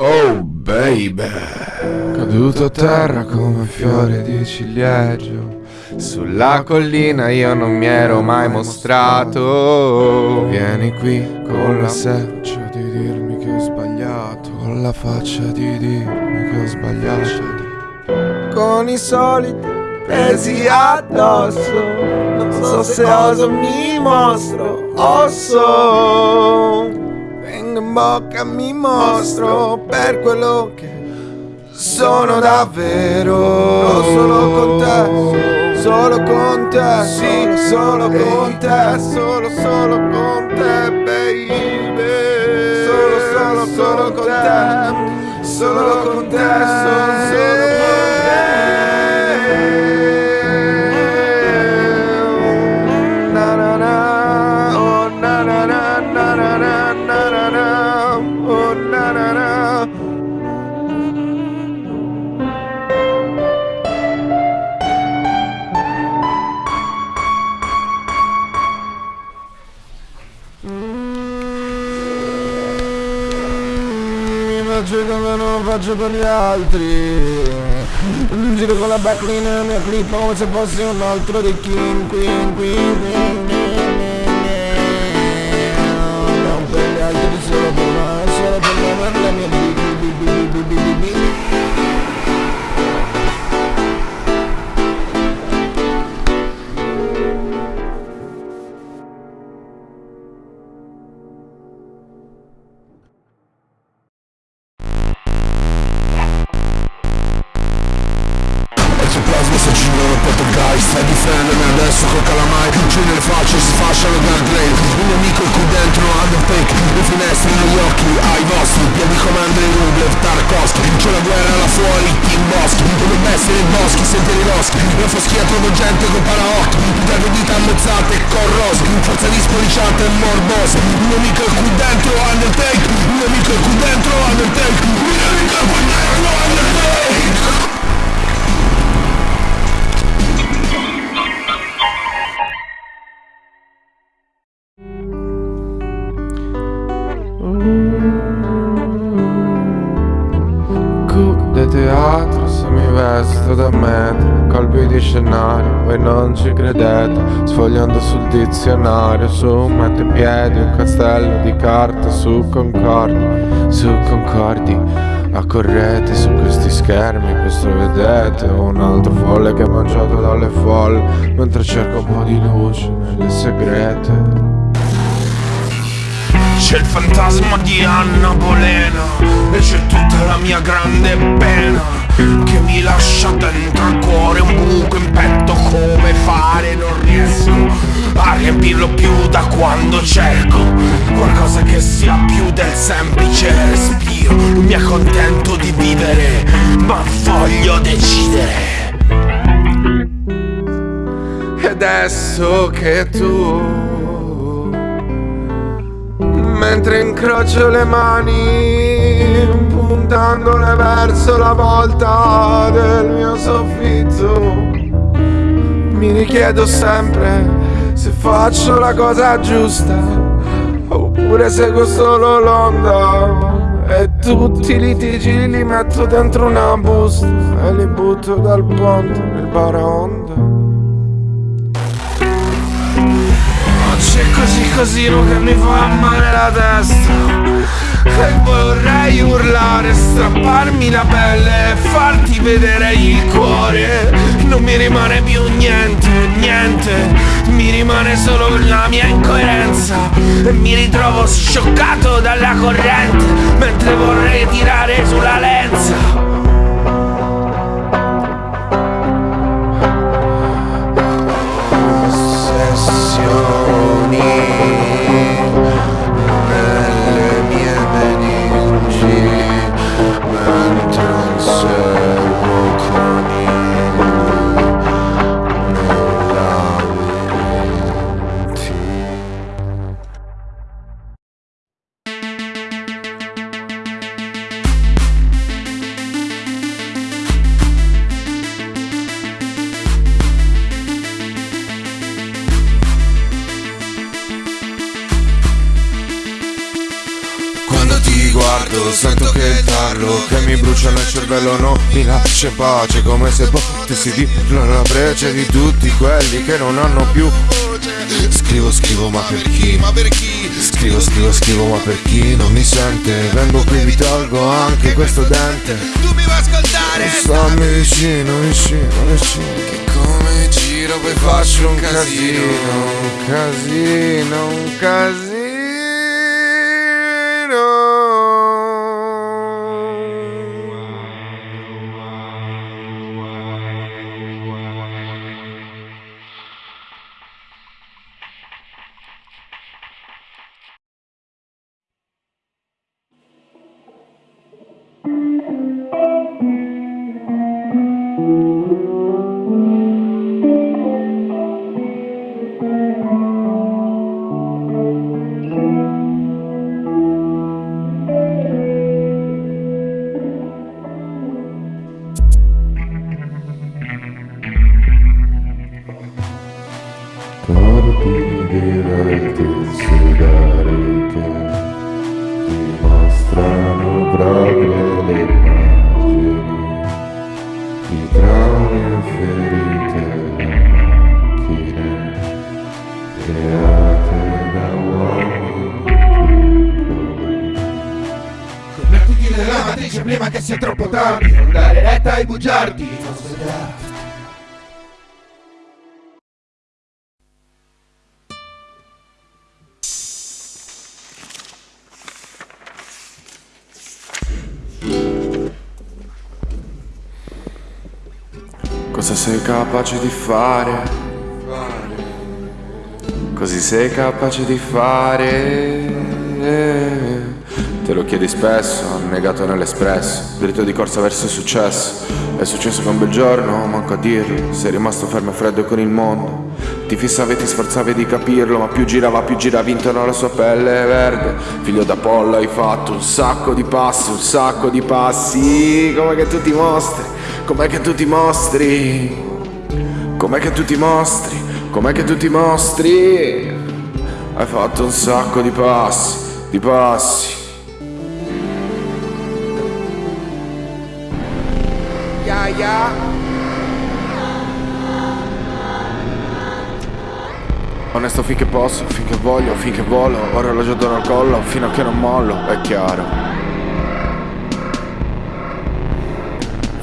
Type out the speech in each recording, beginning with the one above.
Oh baby. Caduto a terra come fiore di ciliegio. Sulla collina io non mi ero mai mostrato. Vieni qui con la faccia di dirmi che ho sbagliato. Con la faccia di dirmi che ho sbagliato. Con i soliti pesi addosso. Non so se oso mi mostro Osso Vengo in bocca mi mostro Per quello che sono davvero. Solo con te Solo con te, sì, solo con te, solo, solo con te, baby. Solo, solo, solo con te, solo con te, solo faccio per gli altri. Giro con la backline nella mia clip come se fossi un altro di King Queen Queen Queen dizionario su mette in piedi un castello di carta su concordi, su concordi Accorrete su questi schermi, questo vedete Un altro folle che è mangiato dalle folle Mentre cerca un po' di luce nelle segrete. C'è il fantasma di Anna Bolena E c'è tutta la mia grande pena che mi lascia dentro al cuore un buco in petto come fare? Non riesco a riempirlo più da quando cerco qualcosa che sia più del semplice respiro. Non mi accontento di vivere ma voglio decidere. E adesso che tu mentre incrocio le mani puntandole verso la volta del mio soffitto. Mi richiedo sempre se faccio la cosa giusta oppure seguo solo l'onda. E tutti i litigi li metto dentro una busta e li butto dal ponte nel baraonda. gocce così cosino che mi fa male la testa. E vorrei urlare, strapparmi la pelle e farti vedere il cuore. Non mi rimane più niente, niente. Mi rimane solo la mia incoerenza. E mi ritrovo scioccato dalla corrente Mentre vorrei tirare sulla lenza. Yo Muni. Cervello Non mi lascia in pace come se potessi dirlo alla brece Di tutti quelli che non hanno più Scrivo, scrivo ma per chi? Ma per chi? Scrivo, scrivo, scrivo ma per chi non mi sente Vengo qui vi tolgo anche questo dente Tu mi vuoi ascoltare? Stammi vicino, vicino, vicino Che come giro poi faccio un casino Un casino, un casino Su che dimostrano proprio le immagini di traumi e ferite da macchine create da uomini piccoli. Convertiti nella matrice prima che sia troppo tardi Non dare retta ai bugiardi capace di fare? Così sei capace di fare? Te lo chiedi spesso, negato nell'espresso. Dritto di corsa verso il successo. È successo che un bel giorno, manco a dirlo Sei rimasto fermo e freddo con il mondo. Ti fissavi e ti sforzavi di capirlo Ma più girava più giravi intorno alla sua pelle verde. Figlio d'Apollo hai fatto un sacco di passi Un sacco di passi. Come che tu ti mostri? Com'è che tu ti mostri Com'è che tu ti mostri? Com'è che tu ti mostri? Hai fatto un sacco di passi Di passi. Ya ya. Onesto finché posso, finché voglio, finché volo Orologio d'oro al collo, fino a che non mollo, è chiaro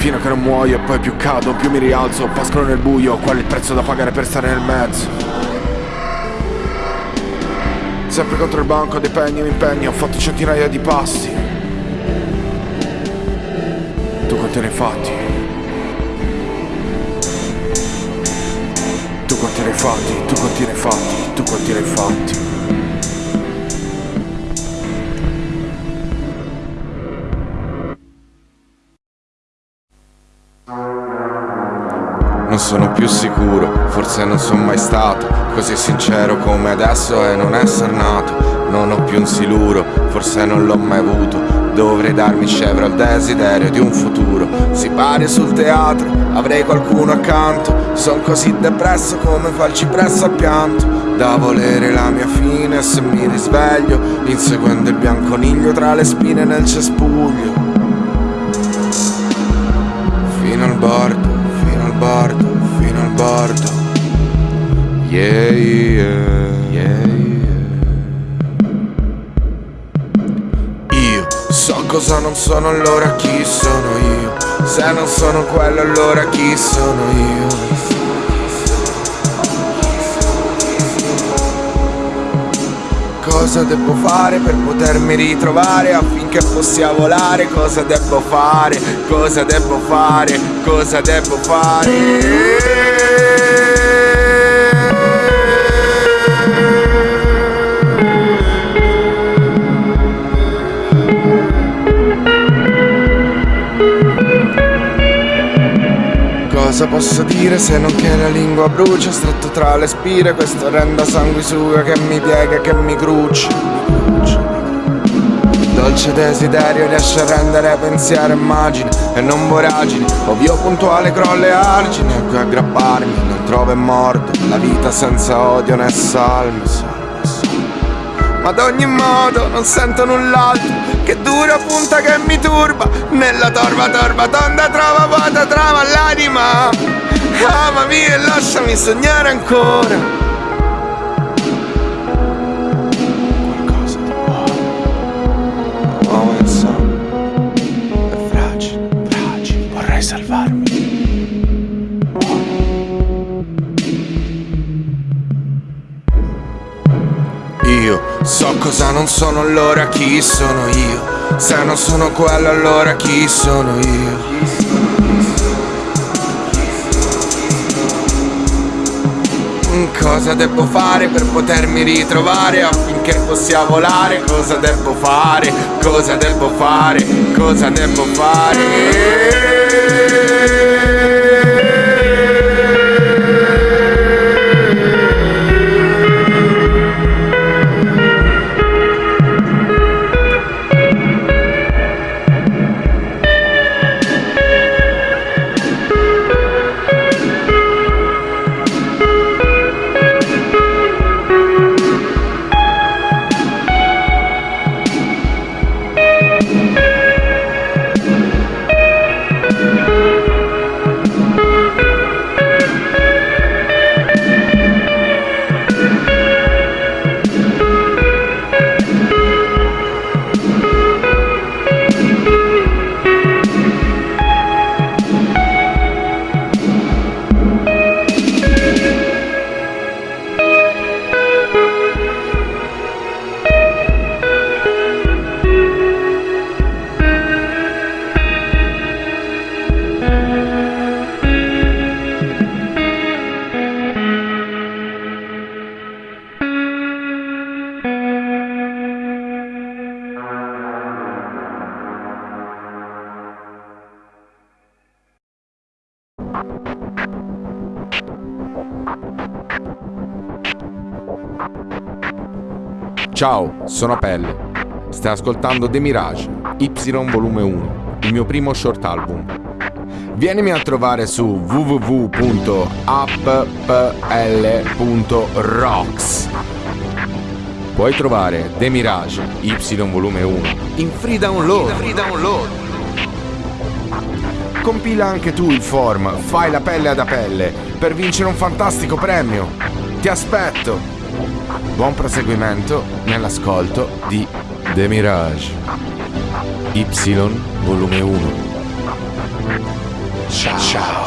Fino a che non muoio poi più cado, più mi rialzo Pascolo nel buio, qual è il prezzo da pagare per stare nel mezzo? Sempre contro il banco dei pegni mi impegno Ho fatto centinaia di passi Tu quanti ne hai fatti? Tu quanti ne hai fatti? Tu quanti ne hai fatti? Tu quanti ne hai fatti? Sicuro, forse non sono mai stato Così sincero come adesso è non essere nato. Non ho più un siluro, forse non l'ho mai avuto. Dovrei darmi scevro al desiderio di un futuro. Si pare sul teatro, avrei qualcuno accanto. Son così depresso come fa il cipresso al pianto. Da volere la mia fine se mi risveglio Inseguendo il bianconiglio tra le spine nel cespuglio. Fino al bordo, fino al bordo. Yeah, yeah, yeah, yeah. Io so cosa non sono, allora chi sono io? Se non sono quello, allora chi sono io? Cosa devo fare per potermi ritrovare affinché possiamo volare? Cosa devo fare? Cosa devo fare? Cosa devo fare? Cosa posso dire se non che la lingua brucia Stretto tra le spire questo renda sanguisuga Che mi piega e che mi crucia Dolce desiderio riesce a rendere pensiero immagine E non voragine. Ovvio puntuale crolle argini A cui aggrapparmi Non trovo e mordo La vita senza odio né salme ad ogni modo non sento null'altro. Che dura punta che mi turba. Nella torba torba tonda trova vuota trova l'anima. Amami e lasciami sognare ancora cosa non sono allora chi sono io Se non sono quello allora chi sono io Cosa devo fare per potermi ritrovare affinché possa volare? Cosa devo fare? Cosa devo fare? Cosa devo fare? Ciao, sono Pelle. Stai ascoltando The Mirage, Y volume 1, il mio primo short album. Vienimi a trovare su www.appl.rocks. Puoi trovare The Mirage, Y volume 1, in free download. Free download. Compila anche tu il form, fai la pelle ad apelle per vincere un fantastico premio. Ti aspetto! Buon proseguimento nell'ascolto di The Mirage Y volume 1. Ciao. Ciao.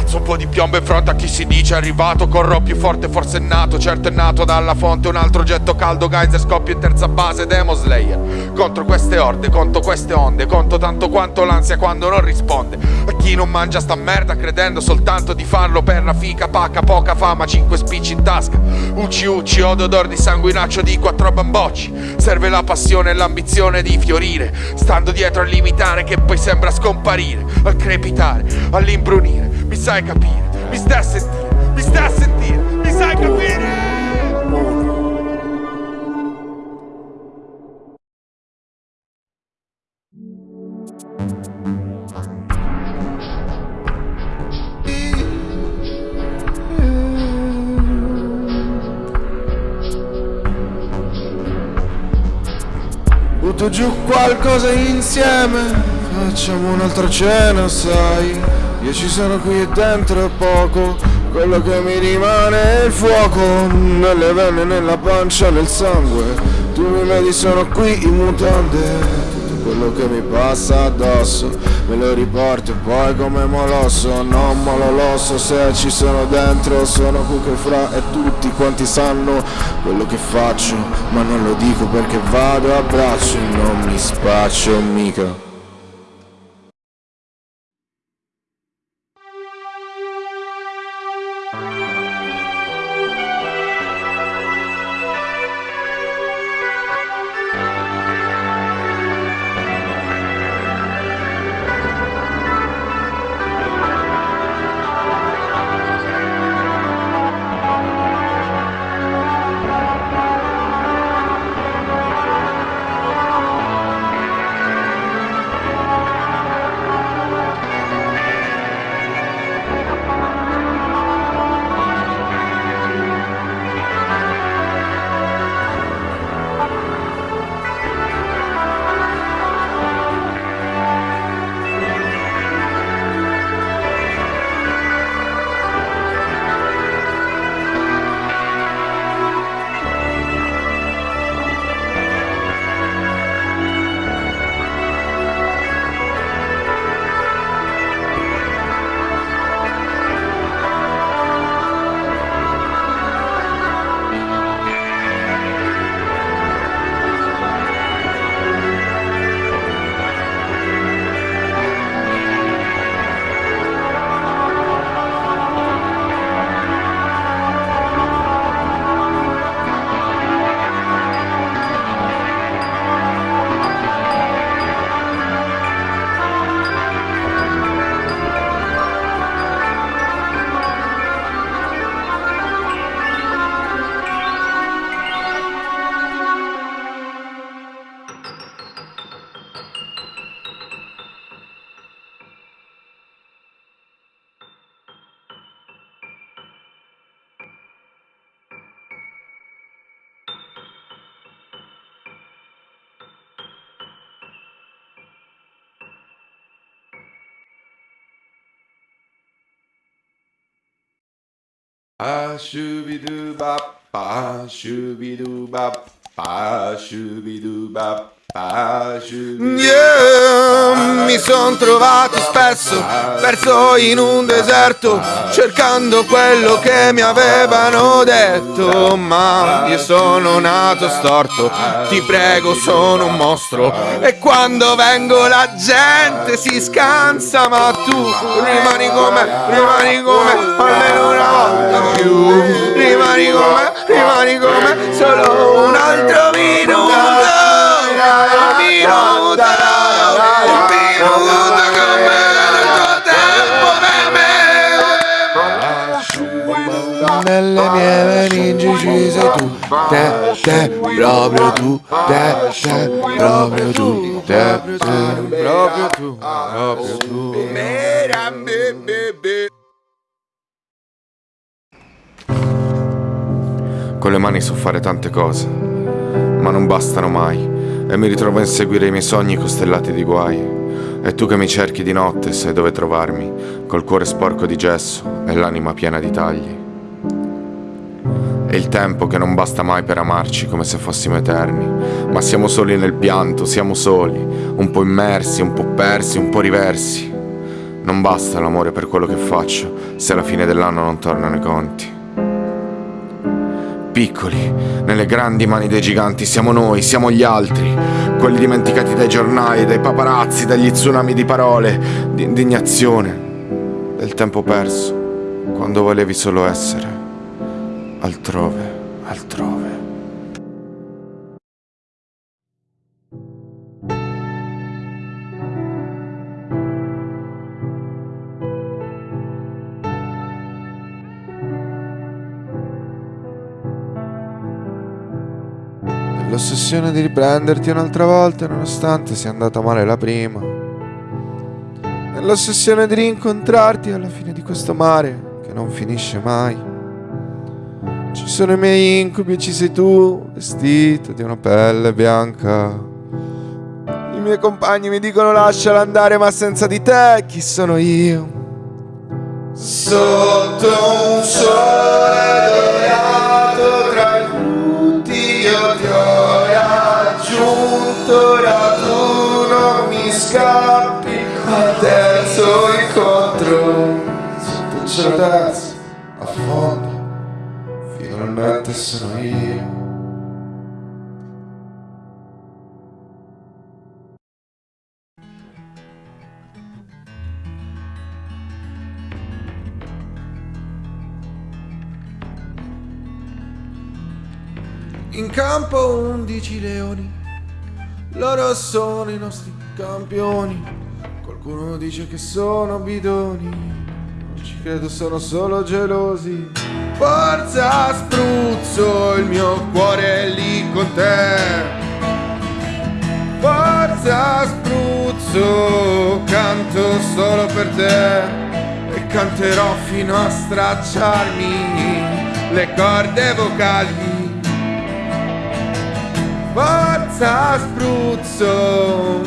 Piazzo un po' di piombo in fronte a chi si dice arrivato. Corro più forte, forse è nato Certo è nato dalla fonte. Un altro getto caldo, geyser, scoppio in terza base Demo Slayer. Contro queste orde, conto queste onde Conto tanto quanto l'ansia quando non risponde. A chi non mangia sta merda Credendo soltanto di farlo per la fica. Pacca, poca fama, cinque spicci in tasca. Ucci ucci, odo odor di sanguinaccio di quattro bambocci. Serve la passione e l'ambizione di fiorire. Stando dietro a limitare che poi sembra scomparire Al crepitare, all'imbrunire mi sai capire, mi stai a sentire, mi stai a sentire, mi sai capire? Butto giù qualcosa insieme, facciamo un'altra cena, sai io ci sono qui dentro è poco. Quello che mi rimane è il fuoco. Nelle vene, nella pancia, nel sangue. Tu mi vedi sono qui in mutande. Tutto quello che mi passa addosso Me lo riporto e poi come molosso. Non mololosso se ci sono dentro. Sono qui che fra e tutti quanti sanno Quello che faccio. Ma non lo dico perché vado a braccio. Non mi spaccio mica うん。パーシュビドゥバッパーシュビドゥバッパーシュビドゥバッ Yeah, mi son trovato spesso perso in un deserto cercando quello che mi avevano detto ma io sono nato storto ti prego sono un mostro e quando vengo la gente si scansa ma tu rimani come rimani come almeno una volta più rimani come rimani come solo un altro minuto nelle mie meningi ci sei tu Te, te, proprio tu Te, te, proprio tu Te, te, proprio tu Proprio tu Con le mani so fare tante cose Ma non bastano mai e mi ritrovo a inseguire i miei sogni costellati di guai. E tu che mi cerchi di notte sai dove trovarmi, col cuore sporco di gesso e l'anima piena di tagli. E il tempo che non basta mai per amarci come se fossimo eterni, ma siamo soli nel pianto, siamo soli, un po' immersi, un po' persi, un po' riversi. Non basta l'amore per quello che faccio, se alla fine dell'anno non tornano i conti piccoli, nelle grandi mani dei giganti siamo noi, siamo gli altri, quelli dimenticati dai giornali, dai paparazzi, dagli tsunami di parole, di indignazione, del tempo perso, quando volevi solo essere altrove, altrove. L'ossessione di riprenderti un'altra volta nonostante sia andata male la prima. Nell'ossessione di rincontrarti alla fine di questo mare che non finisce mai. Ci sono i miei incubi e ci sei tu, vestito di una pelle bianca. I miei compagni mi dicono lasciala andare, ma senza di te chi sono io? Sotto un sole raggiunto, ora tu non mi scappi al terzo incontro. Sotto il cielo terzo, a fondo, finalmente sono io. In campo undici leoni, loro sono i nostri campioni. Qualcuno dice che sono bidoni, non ci credo, sono solo gelosi. Forza spruzzo, il mio cuore è lì con te. Forza spruzzo, canto solo per te e canterò fino a stracciarmi le corde vocali. Forza spruzzo.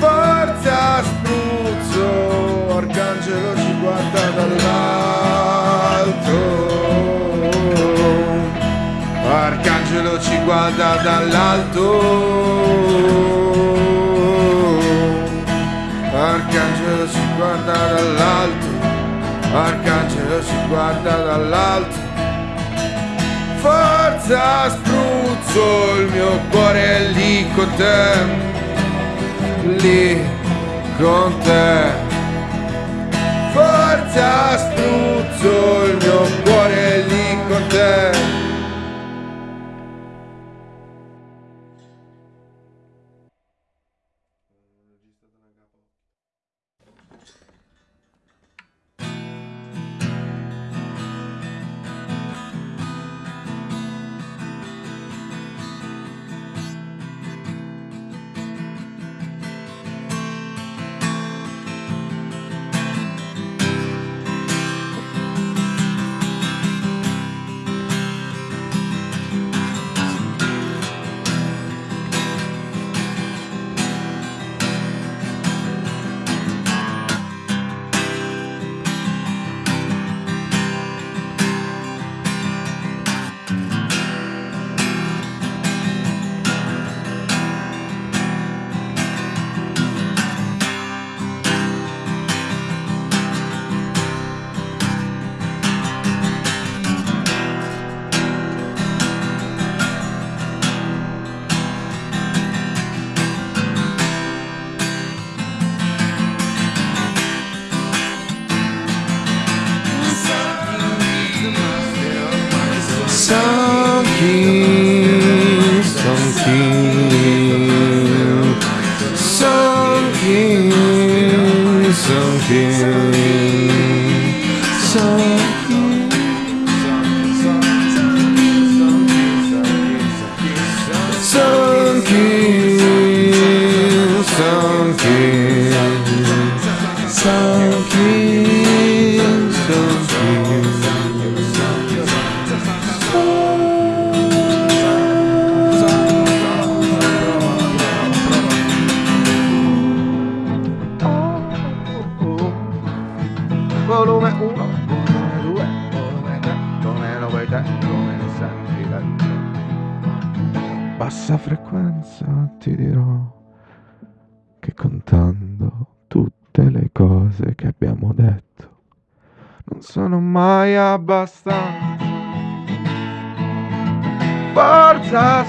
Forza spruzzo. Arcangelo ci guarda dall'alto. Arcangelo ci guarda dall'alto. Arcangelo ci guarda dall'alto Arcangelo ci guarda dall'alto. Forza spruzzo, il mio cuore è lì con te. Lì con te. Forza spruzzo, il mio cuore è lì con te keep te, come ne senti dentro. Bassa frequenza ti dirò che contando tutte le cose che abbiamo detto non sono mai abbastanza. Forza,